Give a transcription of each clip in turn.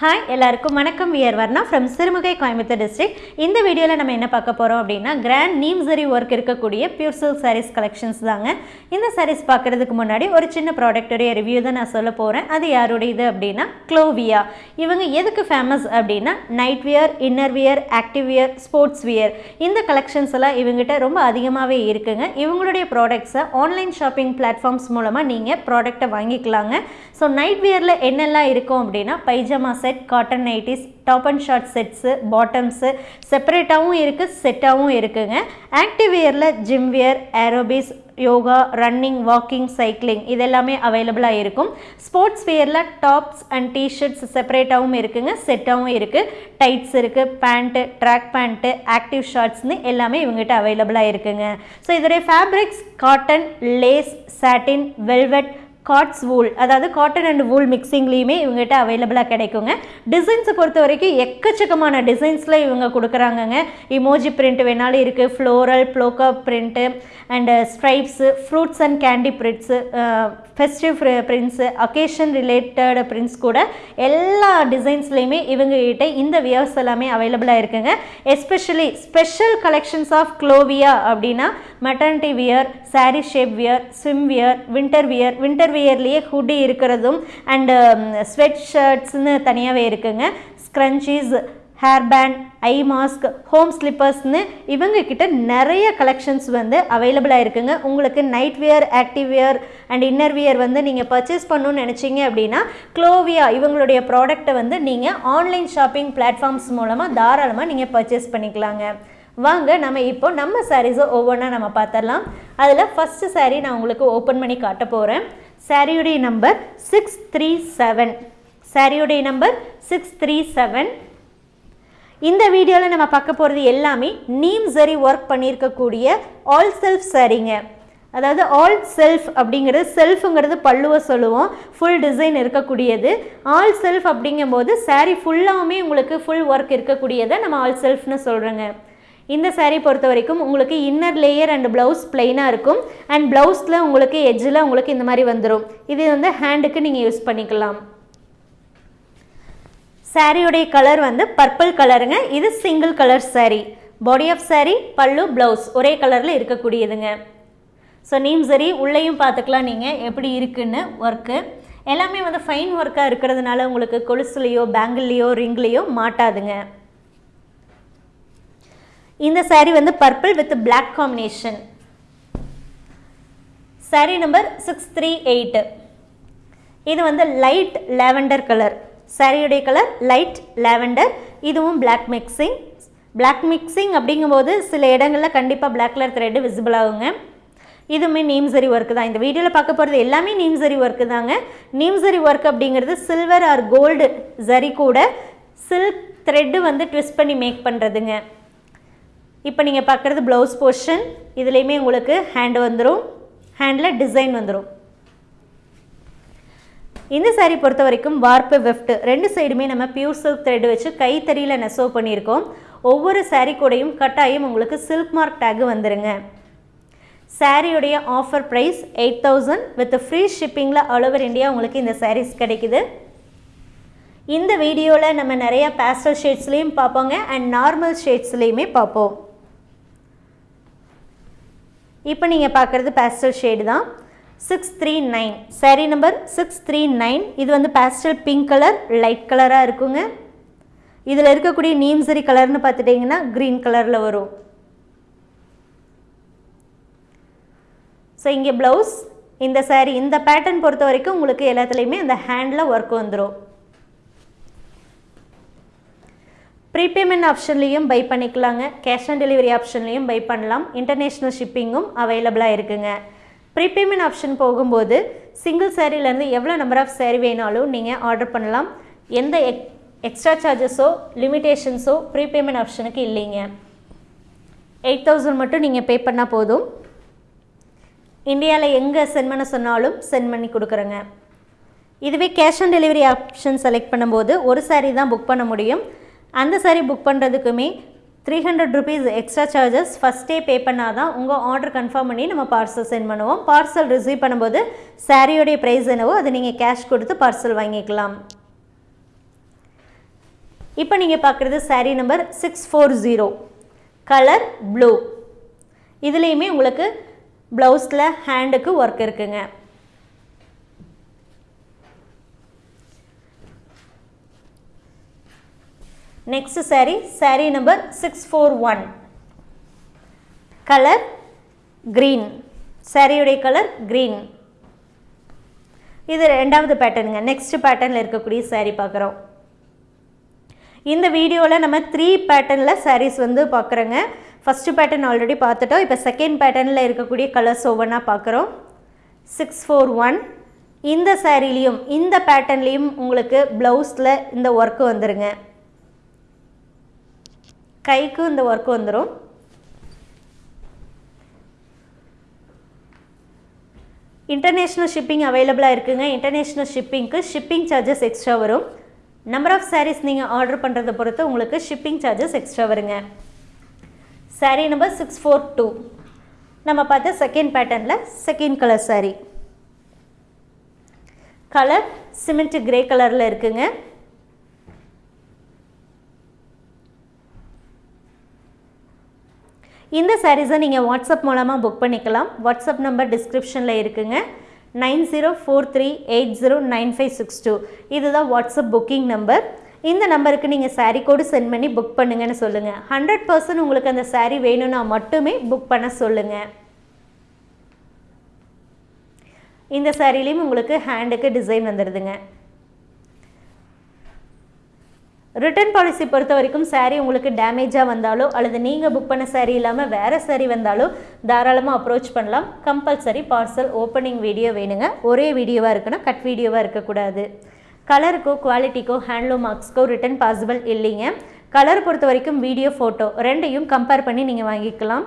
Hi எல்லாருக்கும் வணக்கம். We're Varna from Sirumugai Coimbatore district இந்த வீடியோவில் நம்ம என்ன பார்க்க போகிறோம் அப்படின்னா கிராண்ட் நீம்சரி ஒர்க் இருக்கக்கூடிய பியூர் சில்க் சாரீஸ் கலெக்ஷன்ஸ் தாங்க. இந்த சாரீஸ் பார்க்குறதுக்கு முன்னாடி ஒரு சின்ன ப்ராடக்ட்டுடைய ரிவ்யூ தான் நான் சொல்ல போகிறேன் அது யாருடைய இது அப்படின்னா க்ளோவியா இவங்க எதுக்கு ஃபேமஸ் அப்படின்னா night wear inner wear active wear sports wear இந்த கலெக்ஷன்ஸ் எல்லாம் இவங்ககிட்ட ரொம்ப அதிகமாகவே இருக்குங்க. இவங்களுடைய ப்ராடக்ட்ஸை ஆன்லைன் ஷாப்பிங் பிளாட்ஃபார்ம்ஸ் மூலமாக நீங்கள் ப்ராடக்ட்டை வாங்கிக்கலாங்க. ஸோ நைட் வியரில் என்னெல்லாம் இருக்கும் அப்படின்னா pyjamas set cotton nighties top and short sets bottoms செப்பரேட்டாகவும் இருக்குது செட்டாகவும் இருக்குங்க. Active வியரில் gym wear aerobics yoga running walking cycling இதெல்லாமே அவைலபிளாக இருக்கும். ஸ்போர்ட்ஸ் வியரில் டாப்ஸ் அண்ட் டிஷர்ட்ஸ் செப்பரேட்டாகவும் இருக்குங்க செட்டாகவும் இருக்குது டைட்ஸ் இருக்குது பேண்ட்டு ட்ராக் பேண்ட்டு ஆக்டிவ் ஷார்ட்ஸ்னு எல்லாமே இவங்ககிட்ட அவைலபிளாக இருக்குங்க. ஸோ இதோடைய fabrics cotton lace satin velvet God's wool அதாவது காட்டன் அண்ட் வூல் மிக்சிங்லேயுமே இவங்ககிட்ட அவைலபிளாக கிடைக்குங்க. டிசைன்ஸை பொறுத்த வரைக்கும் எக்கச்சக்கமான டிசைன்ஸில் இவங்க கொடுக்குறாங்கங்க. இமோஜி பிரிண்ட் வேணாலும் இருக்குது floral polka print and stripes fruits and candy prints festive prints occasion related prints கூட எல்லா டிசைன்ஸ்லேயுமே இவங்ககிட்ட இந்த வியர்ஸ் எல்லாமே அவைலபிளாக இருக்குங்க. Especially special collections of Clovia அப்படின்னா maternity wear saree shape wear swim wear winter wear winter வியர்லேயே hoodie இருக்கிறதும் அண்டு ஸ்வெட் ஷர்ட்ஸ்னு தனியாகவே இருக்குங்க. Scrunchies hair band eye mask home ஸ்லிப்பர்ஸ்னு இவங்கக்கிட்ட நிறைய கலெக்ஷன்ஸ் வந்து அவைலபிளாக இருக்குங்க உங்களுக்கு night wear active wear and inner wear வந்து நீங்கள் பர்ச்சேஸ் பண்ணணும்னு நினச்சிங்க அப்படின்னா க்ளோவியா இவங்களுடைய ப்ராடக்ட்டை வந்து நீங்கள் ஆன்லைன் ஷாப்பிங் பிளாட்ஃபார்ம்ஸ் மூலமாக தாராளமாக நீங்கள் பர்ச்சேஸ் பண்ணிக்கலாங்க. வாங்க நம்ம இப்போ நம்ம சாரீஸை ஒவ்வொன்றா நம்ம பார்த்துடலாம். அதில் ஃபஸ்ட்டு சாரீ நான் உங்களுக்கு ஓப்பன் பண்ணி காட்ட போகிறேன் சாரியுடைய நம்பர் சிக்ஸ் த்ரீ செவன் சாரியுடைய நம்பர் சிக்ஸ் த்ரீ செவன் இந்த வீடியோவில் நம்ம பார்க்க போகிறது எல்லாமே நீம் சரி ஒர்க் பண்ணியிருக்கக்கூடிய ஆல் செல்ஃப் சரிங்க அதாவது ஆல் செல்ஃப் அப்படிங்கிறது செல்ஃபுங்கிறது பல்லுவை சொல்லுவோம். ஃபுல் டிசைன் இருக்கக்கூடியது. ஆல் செல்ஃப் அப்படிங்கும்போது சாரீ ஃபுல்லாகவுமே உங்களுக்கு ஃபுல் ஒர்க் இருக்கக்கூடியதை நம்ம ஆல் செல்ஃப்னு சொல்கிறோங்க இந்த சாரீ பொறுத்த வரைக்கும் உங்களுக்கு இன்னர் லேயர் அண்ட் ப்ளவுஸ் பிளெயினாக இருக்கும். அண்ட் ப்ளவுஸில் உங்களுக்கு எஜ்ஜில் உங்களுக்கு இந்த மாதிரி வந்துடும் இது வந்து ஹேண்டுக்கு நீங்கள் யூஸ் பண்ணிக்கலாம். சாரியுடைய கலர் வந்து பர்பிள் கலருங்க இது single colour saree body of saree pallu blouse ஒரே கலரில் இருக்கக்கூடியதுங்க. ஸோ நீம் சரி உள்ளேயும் பார்த்துக்கலாம் நீங்கள் எப்படி இருக்குன்னு ஒர்க்கு எல்லாமே வந்து ஃபைன் ஒர்க்காக இருக்கிறதுனால உங்களுக்கு கொலுசுலேயோ பேங்கிள்லேயோ ரிங்லேயோ மாட்டாதுங்க. இந்த சாரீ வந்து purple with black combination sari number six three eight இது வந்து லைட் லேவெண்டர் கலர் சாரியுடைய கலர் லைட் லேவெண்டர் இதுவும் பிளாக் மிக்சிங் பிளாக் மிக்சிங் அப்படிங்கும்போது சில இடங்களில் கண்டிப்பாக பிளாக் கலர் த்ரெட்டு விசிபிள் ஆகுங்க. இதுவுமே நீம்சரி ஒர்க்கு தான். இந்த வீடியோவில் பார்க்க போகிறது எல்லாமே நீம்சரி ஒர்க்கு தாங்க. நீம்சரி ஒர்க் அப்படிங்கிறது சில்வர் ஆர் கோல்டு சரி கூட சில்க் த்ரெட்டு வந்து ட்விஸ்ட் பண்ணி மேக் பண்ணுறதுங்க இப்போ நீங்கள் பார்க்குறது ப்ளவுஸ் போர்ஷன் இதுலேயுமே உங்களுக்கு ஹேண்ட் வந்துடும் ஹேண்டில் டிசைன் வந்துடும் இந்த சாரீ பொறுத்த வரைக்கும் வார்ப்பு வெஃப்ட் ரெண்டு சைடுமே நம்ம பியூர் சில்க் த்ரெட் வச்சு கைத்தறியில் நெசவு பண்ணியிருக்கோம். ஒவ்வொரு சாரீ கூடையும் கட்டாயம் உங்களுக்கு சில்க் மார்க் டேக் வந்துருங்க. சாரியுடைய offer price eight thousand with free ஷிப்பிங்கில் all over India உங்களுக்கு இந்த சாரீஸ் கிடைக்குது. இந்த வீடியோவில் நம்ம நிறையா பேஸ்டல் ஷேட்ஸ்லேயும் பார்ப்போங்க. அண்ட் நார்மல் ஷேட்ஸ்லேயுமே பார்ப்போம். இப்போ நீங்கள் பார்க்குறது பேஸ்டல் ஷேடு தான். Six three nine saree number six three nine இது வந்து பேஸ்டல் பிங்க் கலர் லைட் கலராக இருக்குங்க. இதில் இருக்கக்கூடிய நீம்சரி கலர்னு பார்த்துட்டிங்கன்னா க்ரீன் கலரில் வரும். ஸோ இங்கே ப்ளவுஸ் இந்த சாரீ இந்த பேட்டர்ன் பொறுத்த வரைக்கும் உங்களுக்கு எல்லாத்துலேயுமே அந்த ஹேண்டில் ஒர்க் வந்துடும் ப்ரீபேமெண்ட் ஆப்ஷன்லேயும் பை பண்ணிக்கலாங்க. கேஷ் ஆன் டெலிவரி ஆப்ஷன்லேயும் பை பண்ணலாம். இன்டர்நேஷ்னல் ஷிப்பிங்கும் அவைலபிளாக இருக்குங்க. ப்ரீபேமெண்ட் ஆப்ஷன் போகும்போது சிங்கிள் சேரீலேருந்து எவ்வளோ நம்பர் ஆஃப் சேரீ வேணாலும் நீங்கள் ஆர்டர் பண்ணலாம். எந்த எக் எக்ஸ்ட்ரா சார்ஜஸோ லிமிட்டேஷன்ஸோ ப்ரீபேமெண்ட் ஆப்ஷனுக்கு இல்லைங்க. எயிட் தௌசண்ட் மட்டும் நீங்கள் பே பண்ணால் போதும். இந்தியாவில் எங்கே சென்ட் பண்ண சொன்னாலும் சென்ட் பண்ணி கொடுக்குறேங்க. இதுவே cash on delivery option select பண்ணும்போது ஒரு சாரீ தான் புக் பண்ண முடியும். அந்த sari book பண்ணுறதுக்குமே three hundred rupees extra charges ஃபஸ்ட்டே பே பண்ணால் தான் உங்கள் ஆர்டர் கன்ஃபார்ம் பண்ணி நம்ம பார்சல் சென்ட் பண்ணுவோம். பார்சல் ரிசீவ் பண்ணும்போது சாரியோடைய ப்ரைஸ் என்னவோ அதை நீங்கள் கேஷ் கொடுத்து பார்சல் வாங்கிக்கலாம். இப்போ நீங்கள் பார்க்குறது saree number six four zero colour blue இதுலேயுமே உங்களுக்கு ப்ளவுஸில் ஹேண்டுக்கு ஒர்க் இருக்குங்க. Next saree saree number six four one colour green சாரியுடைய கலர் க்ரீன் இது ரெண்டாவது பேட்டர்னுங்க நெக்ஸ்ட் பேட்டர்னில் இருக்கக்கூடிய saree பார்க்குறோம். இந்த வீடியோவில் நம்ம த்ரீ பேட்டர்னில் சாரீஸ் வந்து பார்க்குறோங்க. ஃபஸ்ட்டு பேட்டர்ன் ஆல்ரெடி பார்த்துட்டோம். இப்போ செகண்ட் பேட்டர்னில் இருக்கக்கூடிய கலர்ஸ் ஒவ்வொன்றா பார்க்குறோம். சிக்ஸ் ஃபோர் ஒன் இந்த சாரீலையும் இந்த பேட்டர்ன்லேயும் உங்களுக்கு ப்ளவுஸில் இந்த ஒர்க்கு வந்துருங்க. கைக்கும் இந்த ஒர்க்கு வந்துடும் இன்டர்நேஷ்னல் ஷிப்பிங் அவைலபிளாக இருக்குங்க. இன்டர்நேஷ்னல் ஷிப்பிங்க்கு ஷிப்பிங் சார்ஜஸ் எக்ஸ்ட்ரா வரும். நம்பர் ஆஃப் சாரீஸ் நீங்கள் ஆர்டர் பண்ணுறதை பொறுத்து உங்களுக்கு ஷிப்பிங் சார்ஜஸ் எக்ஸ்ட்ரா வருங்க. Saree number six four two நம்ம பார்த்த செகண்ட் பேட்டர்னில் second colour saree colour cement grey கலரில் இருக்குங்க. இந்த சாரீஸை நீங்கள் வாட்ஸ்அப் மூலமாக புக் பண்ணிக்கலாம். வாட்ஸ்அப் நம்பர் டிஸ்கிரிப்ஷனில் இருக்குங்க. Nine zero four three eight zero nine five six two. இதுதான் வாட்ஸ்அப் புக்கிங் நம்பர் இந்த நம்பருக்கு நீங்கள் சாரீ கோடு சென்ட் பண்ணி புக் பண்ணுங்கன்னு சொல்லுங்கள் ஹண்ட்ரட் பர்சன்ட் உங்களுக்கு அந்த சாரீ வேணும்னா மட்டுமே புக் பண்ண சொல்லுங்கள் இந்த சாரிலையும் உங்களுக்கு ஹேண்டுக்கு டிசைன் வந்துடுதுங்க ரிட்டர்ன் பாலிசி பொறுத்த வரைக்கும் சாரீ உங்களுக்கு டேமேஜாக வந்தாலோ அல்லது நீங்கள் புக் பண்ண சாரீ இல்லாமல் வேறு சாரீ வந்தாலோ தாராளமாக அப்ரோச் பண்ணலாம். கம்பல்சரி பார்சல் ஓப்பனிங் வீடியோ வேணுங்க. ஒரே வீடியோவாக இருக்கணும் கட் வீடியோவாக இருக்கக்கூடாது. கலருக்கோ குவாலிட்டிக்கோ ஹேண்ட்லூம் மார்க்ஸ்க்கோ ரிட்டர்ன் பாசிபிள் இல்லைங்க. கலர் பொறுத்த வரைக்கும் வீடியோ ஃபோட்டோ ரெண்டையும் கம்பேர் பண்ணி நீங்கள் வாங்கிக்கலாம்.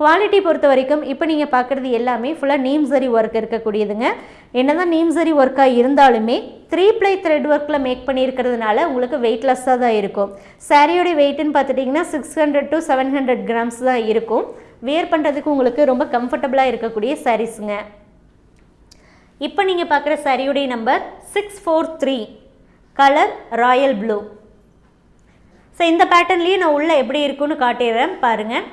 குவாலிட்டி பொறுத்த வரைக்கும் இப்போ நீங்கள் பார்க்குறது எல்லாமே ஃபுல்லாக நீம்சரி ஒர்க் இருக்கக்கூடியதுங்க. என்னதான் நீம் சரி ஒர்க்காக இருந்தாலுமே த்ரீ ப்ளை த்ரெட் ஒர்க்கில் மேக் பண்ணியிருக்கிறதுனால உங்களுக்கு வெயிட்லெஸ்ஸாக தான் இருக்கும். சாரியோடைய வெயிட்டுன்னு பார்த்துட்டிங்கன்னா six hundred to seven hundred grams தான் இருக்கும். வேர் பண்ணுறதுக்கு உங்களுக்கு ரொம்ப கம்ஃபர்டபுளாக இருக்கக்கூடிய சாரீஸுங்க இப்போ நீங்கள் பார்க்குற சாரியுடைய number six four three colour royal blue so இந்த பேட்டர்ன்லேயே நான் உள்ளே எப்படி இருக்குன்னு காட்டிடுறேன் பாருங்கள்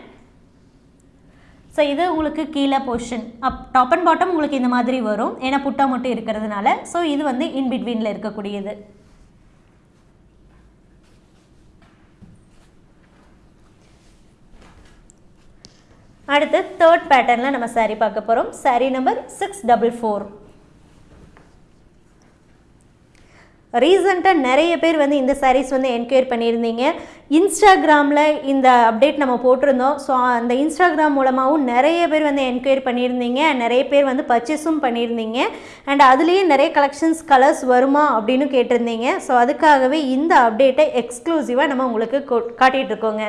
ஸோ இது உங்களுக்கு கீழே portion of top and bottom உங்களுக்கு இந்த மாதிரி வரும். ஏன்னா புட்டா மட்டும் இருக்கிறதுனால. ஸோ இது வந்து இன் பிட்வீனில் இருக்கக்கூடியது. அடுத்து தேர்ட் பேட்டர்னில் நம்ம saree பார்க்க போகிறோம் saree number six double four ரீசண்டாக நிறைய பேர் வந்து இந்த சாரீஸ் வந்து என்கொயர் பண்ணியிருந்தீங்க. இன்ஸ்டாகிராமில் இந்த அப்டேட் நம்ம போட்டிருந்தோம். ஸோ அந்த இன்ஸ்டாகிராம் மூலமாகவும் நிறைய பேர் வந்து என்கொயர் பண்ணியிருந்தீங்க. நிறைய பேர் வந்து பர்ச்சேஸும் பண்ணியிருந்தீங்க. அண்ட் அதுலேயே நிறைய கலெக்ஷன்ஸ் கலர்ஸ் வருமா அப்படின்னு கேட்டிருந்தீங்க. ஸோ அதுக்காகவே இந்த அப்டேட்டை எக்ஸ்க்ளூசிவாக நம்ம உங்களுக்கு காட்டிகிட்ருக்கோங்க இருக்கோங்க.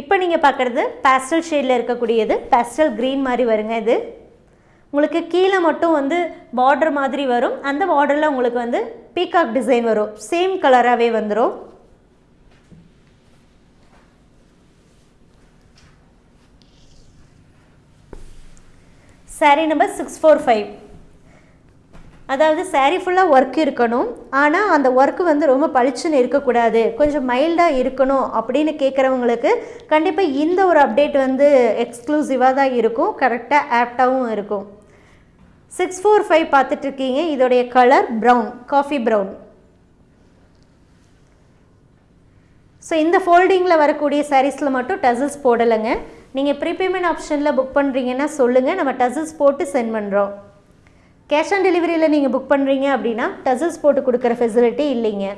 இப்போ நீங்கள் பார்க்குறது பேஸ்டல் ஷேடில் இருக்கக்கூடியது. பேஸ்டல் க்ரீன் மாதிரி வருங்க இது. உங்களுக்கு கீழே மட்டும் வந்து பார்டர் மாதிரி வரும். அந்த பார்டரில் உங்களுக்கு வந்து பீகாக் டிசைன் வரும். சேம் கலராகவே வந்துடும் saree number six four five அதாவது சாரீ ஃபுல்லாக ஒர்க் இருக்கணும். ஆனால் அந்த ஒர்க்கு வந்து ரொம்ப பளிச்சுன்னு இருக்கக்கூடாது. கொஞ்சம் மைல்டாக இருக்கணும் அப்படின்னு கேட்குறவங்களுக்கு கண்டிப்பாக இந்த ஒரு அப்டேட் வந்து எக்ஸ்க்ளூசிவாக தான் இருக்கும். கரெக்டாக ஆப்டாகவும் இருக்கும். சிக்ஸ் ஃபோர் ஃபைவ் பார்த்துட்ருக்கீங்க. இதோடைய colour brown coffee brown. So இந்த ஃபோல்டிங்கில் வரக்கூடிய சாரீஸில் மட்டும் டசல்ஸ் போடலைங்க. நீங்கள் ப்ரீபேமெண்ட் ஆப்ஷனில் புக் பண்ணுறீங்கன்னா சொல்லுங்கள். நம்ம டசல்ஸ் போட்டு சென்ட் பண்ணுறோம். கேஷ் ஆன் டெலிவரியில் நீங்கள் புக் பண்ணுறீங்க அப்படின்னா டசல்ஸ் போட்டு கொடுக்குற ஃபெசிலிட்டி இல்லைங்க.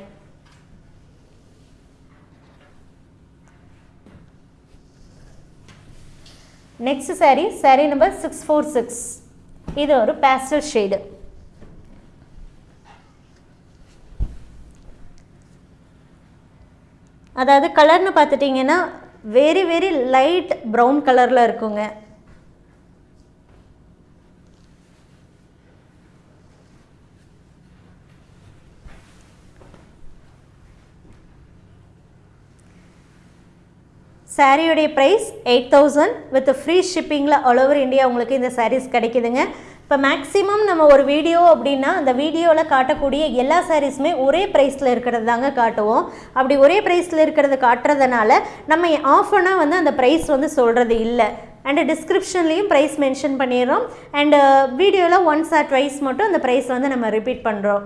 Next saree saree number six four six. இது ஒரு பேஸ்டல் ஷேடு அதாவது கலர்னு பார்த்துட்டிங்கன்னா வெரி வெரி லைட் ப்ரௌன் கலரில் இருக்குங்க. சாரியுடைய price eight thousand with free ஷிப்பிங்கில் all over India உங்களுக்கு இந்த சாரீஸ் கிடைக்குதுங்க. இப்போ மேக்ஸிமம் நம்ம ஒரு வீடியோ அப்படின்னா அந்த வீடியோவில் காட்டக்கூடிய எல்லா சாரீஸுமே ஒரே ப்ரைஸில் இருக்கிறது தாங்க காட்டுவோம். அப்படி ஒரே ப்ரைஸில் இருக்கிறது காட்டுறதுனால நம்ம ஆஃபனாக வந்து அந்த ப்ரைஸ் வந்து சொல்கிறது இல்லை. அண்டு டிஸ்கிரிப்ஷன்லேயும் ப்ரைஸ் மென்ஷன் பண்ணிடுறோம். அண்டு வீடியோவில் ஒன்ஸ் ஆர் ட்வைஸ் மட்டும் அந்த ப்ரைஸ் வந்து நம்ம ரிப்பீட் பண்ணுறோம்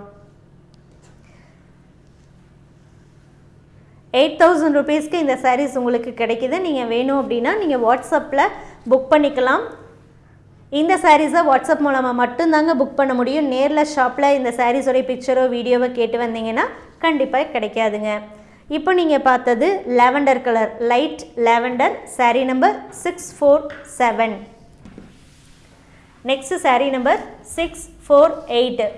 எயிட் தௌசண்ட் ருபீஸ்க்கு இந்த சாரீஸ் உங்களுக்கு கிடைக்கிது. நீங்கள் வேணும் அப்படின்னா நீங்கள் வாட்ஸ்அப்பில் புக் பண்ணிக்கலாம். இந்த சாரீஸை வாட்ஸ்அப் மூலமாக மட்டும்தாங்க புக் பண்ண முடியும். நேரில் ஷாப்பில் இந்த சாரீஸோடைய பிக்சரோ வீடியோவோ கேட்டு வந்தீங்கன்னா கண்டிப்பாக கிடைக்காதுங்க. இப்போ நீங்கள் பார்த்தது lavender colour light lavender saree number six four seven next saree number six four eight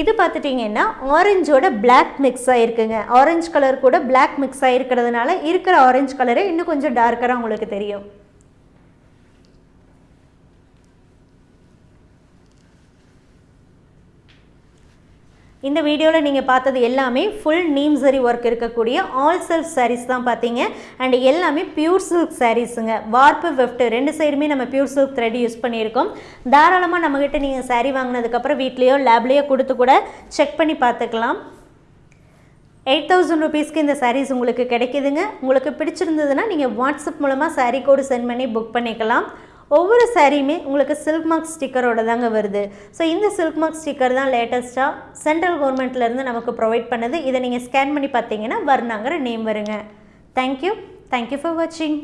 இது பார்த்துட்டிங்கன்னா ஆரஞ்சோட பிளாக் மிக்ஸ் ஆகிருக்குங்க ஆரஞ்சு கலர் கூட பிளாக் மிக்ஸ் ஆகிருக்கிறதுனால இருக்கிற ஆரஞ்சு கலரே இன்னும் கொஞ்சம் டார்க்கராக உங்களுக்கு தெரியும். இந்த வீடியோவில் நீங்கள் பார்த்தது எல்லாமே ஃபுல் நீம் சரி ஒர்க் இருக்கக்கூடிய ஆல் செல்ஃப் சாரீஸ் தான் பார்த்தீங்க. அண்ட் எல்லாமே பியூர் சில்க் சாரீஸுங்க வார்ப்பு வெஃப்ட் ரெண்டு சைடுமே நம்ம பியூர் சில்க் த்ரெட் யூஸ் பண்ணியிருக்கோம். தாராளமாக நம்மக்கிட்ட நீங்கள் சாரீ வாங்கினதுக்கப்புறம் வீட்லேயோ லேப்லேயோ கொடுத்து கூட செக் பண்ணி பார்த்துக்கலாம். எயிட் தௌசண்ட் ருபீஸ்க்கு இந்த சாரீஸ் உங்களுக்கு கிடைக்குதுங்க. உங்களுக்கு பிடிச்சிருந்ததுன்னா நீங்கள் வாட்ஸ்அப் மூலமாக சாரீ கோடு சென்ட் பண்ணி புக் பண்ணிக்கலாம். ஒவ்வொரு சாரியுமே உங்களுக்கு சில்க் மார்க் ஸ்டிக்கரோட தாங்க வருது. ஸோ இந்த சில்க் மார்க் ஸ்டிக்கர் தான் லேட்டஸ்ட்டாக சென்ட்ரல் கவர்மெண்ட்லேருந்து நமக்கு ப்ரொவைட் பண்ணுது. இதை நீங்கள் ஸ்கேன் பண்ணி பார்த்தீங்கன்னா வர்ணாங்கிற நேம் வருங்க. Thank you thank you for வாட்சிங்